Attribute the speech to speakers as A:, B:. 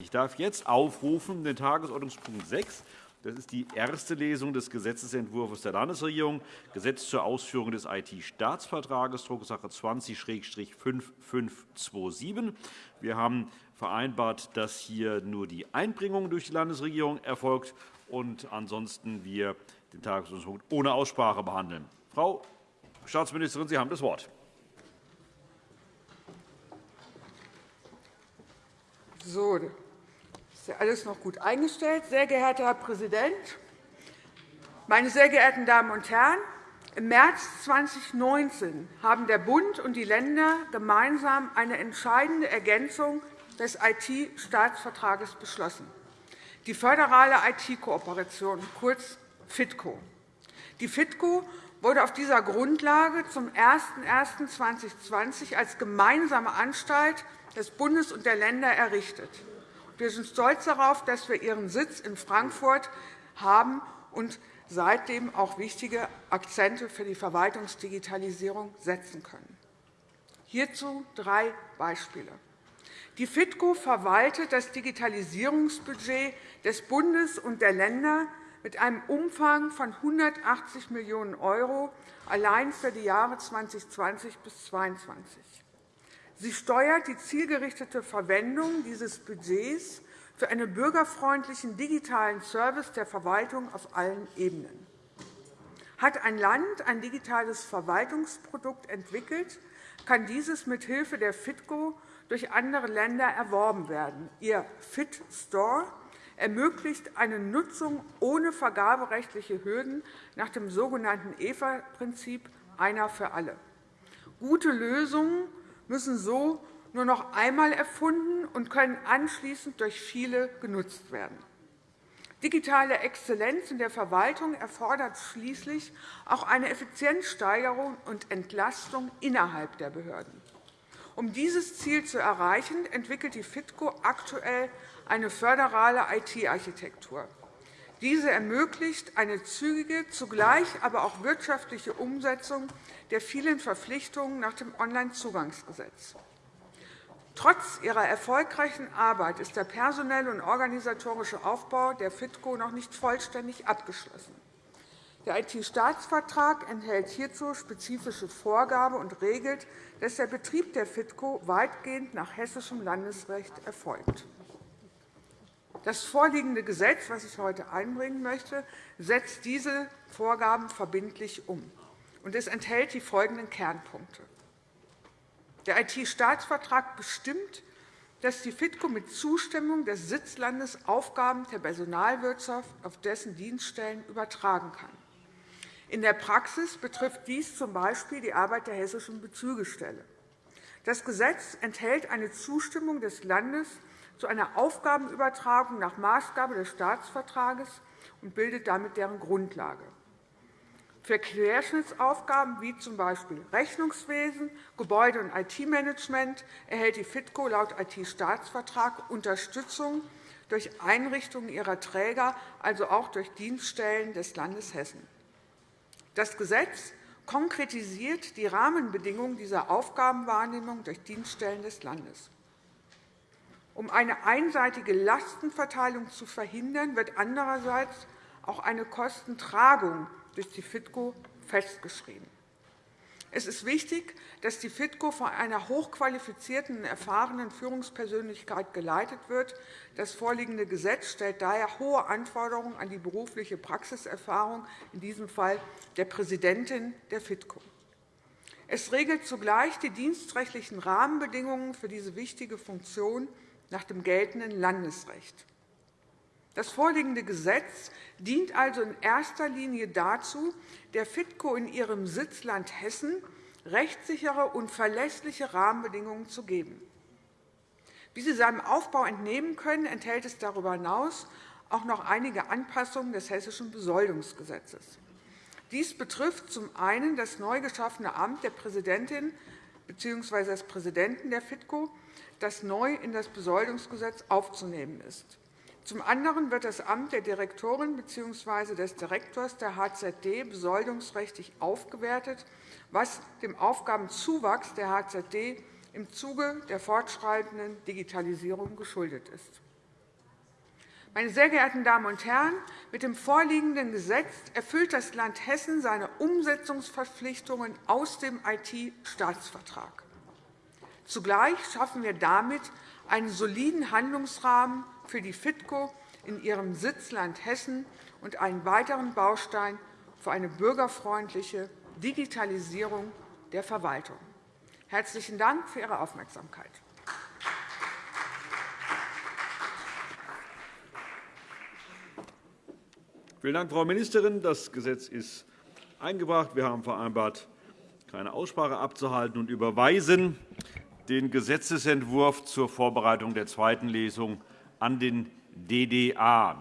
A: Ich darf jetzt aufrufen den Tagesordnungspunkt 6. Das ist die erste Lesung des Gesetzentwurfs der Landesregierung, Gesetz zur Ausführung des IT-Staatsvertrages, Drucksache 20-5527. Wir haben vereinbart, dass hier nur die Einbringung durch die Landesregierung erfolgt und ansonsten wir den Tagesordnungspunkt ohne Aussprache behandeln. Frau Staatsministerin, Sie haben das Wort.
B: So, ist ja alles noch gut eingestellt. Sehr geehrter Herr Präsident, meine sehr geehrten Damen und Herren! Im März 2019 haben der Bund und die Länder gemeinsam eine entscheidende Ergänzung des IT-Staatsvertrages beschlossen, die föderale IT-Kooperation, kurz FITCO. Die FITCO wurde auf dieser Grundlage zum 01.01.2020 als gemeinsame Anstalt des Bundes und der Länder errichtet. Wir sind stolz darauf, dass wir ihren Sitz in Frankfurt haben und seitdem auch wichtige Akzente für die Verwaltungsdigitalisierung setzen können. Hierzu drei Beispiele. Die FITCO verwaltet das Digitalisierungsbudget des Bundes und der Länder mit einem Umfang von 180 Millionen € allein für die Jahre 2020 bis 2022. Sie steuert die zielgerichtete Verwendung dieses Budgets für einen bürgerfreundlichen digitalen Service der Verwaltung auf allen Ebenen. Hat ein Land ein digitales Verwaltungsprodukt entwickelt, kann dieses mithilfe der FITCO durch andere Länder erworben werden. Ihr FIT Store ermöglicht eine Nutzung ohne vergaberechtliche Hürden nach dem sogenannten EVA-Prinzip einer für alle. Gute Lösungen müssen so nur noch einmal erfunden und können anschließend durch viele genutzt werden. Digitale Exzellenz in der Verwaltung erfordert schließlich auch eine Effizienzsteigerung und Entlastung innerhalb der Behörden. Um dieses Ziel zu erreichen, entwickelt die FITCO aktuell eine föderale IT-Architektur. Diese ermöglicht eine zügige, zugleich aber auch wirtschaftliche Umsetzung der vielen Verpflichtungen nach dem Onlinezugangsgesetz. Trotz ihrer erfolgreichen Arbeit ist der personelle und organisatorische Aufbau der FITCO noch nicht vollständig abgeschlossen. Der IT-Staatsvertrag enthält hierzu spezifische Vorgaben und regelt, dass der Betrieb der FITCO weitgehend nach hessischem Landesrecht erfolgt. Das vorliegende Gesetz, das ich heute einbringen möchte, setzt diese Vorgaben verbindlich um. Es enthält die folgenden Kernpunkte. Der IT-Staatsvertrag bestimmt, dass die FITCO mit Zustimmung des Sitzlandes Aufgaben der Personalwirtschaft auf dessen Dienststellen übertragen kann. In der Praxis betrifft dies z. B. die Arbeit der Hessischen Bezügestelle. Das Gesetz enthält eine Zustimmung des Landes zu einer Aufgabenübertragung nach Maßgabe des Staatsvertrages und bildet damit deren Grundlage. Für Querschnittsaufgaben wie z. B. Rechnungswesen, Gebäude- und IT-Management erhält die FITCO laut IT-Staatsvertrag Unterstützung durch Einrichtungen ihrer Träger, also auch durch Dienststellen des Landes Hessen. Das Gesetz konkretisiert die Rahmenbedingungen dieser Aufgabenwahrnehmung durch Dienststellen des Landes. Um eine einseitige Lastenverteilung zu verhindern, wird andererseits auch eine Kostentragung durch die FITCO festgeschrieben. Es ist wichtig, dass die FITCO von einer hochqualifizierten und erfahrenen Führungspersönlichkeit geleitet wird. Das vorliegende Gesetz stellt daher hohe Anforderungen an die berufliche Praxiserfahrung, in diesem Fall der Präsidentin der FITCO. Es regelt zugleich die dienstrechtlichen Rahmenbedingungen für diese wichtige Funktion nach dem geltenden Landesrecht. Das vorliegende Gesetz dient also in erster Linie dazu, der FITCO in ihrem Sitzland Hessen rechtssichere und verlässliche Rahmenbedingungen zu geben. Wie Sie seinem Aufbau entnehmen können, enthält es darüber hinaus auch noch einige Anpassungen des Hessischen Besoldungsgesetzes. Dies betrifft zum einen das neu geschaffene Amt der Präsidentin bzw. des Präsidenten der FITCO das neu in das Besoldungsgesetz aufzunehmen ist. Zum anderen wird das Amt der Direktorin bzw. des Direktors der HZD besoldungsrechtlich aufgewertet, was dem Aufgabenzuwachs der HZD im Zuge der fortschreitenden Digitalisierung geschuldet ist. Meine sehr geehrten Damen und Herren, mit dem vorliegenden Gesetz erfüllt das Land Hessen seine Umsetzungsverpflichtungen aus dem IT-Staatsvertrag. Zugleich schaffen wir damit einen soliden Handlungsrahmen für die FITCO in ihrem Sitzland Hessen und einen weiteren Baustein für eine bürgerfreundliche Digitalisierung der Verwaltung. Herzlichen Dank für Ihre Aufmerksamkeit.
A: Vielen Dank, Frau Ministerin. Das Gesetz ist eingebracht. Wir haben vereinbart, keine Aussprache abzuhalten und überweisen den Gesetzentwurf zur Vorbereitung der zweiten Lesung an den DDA.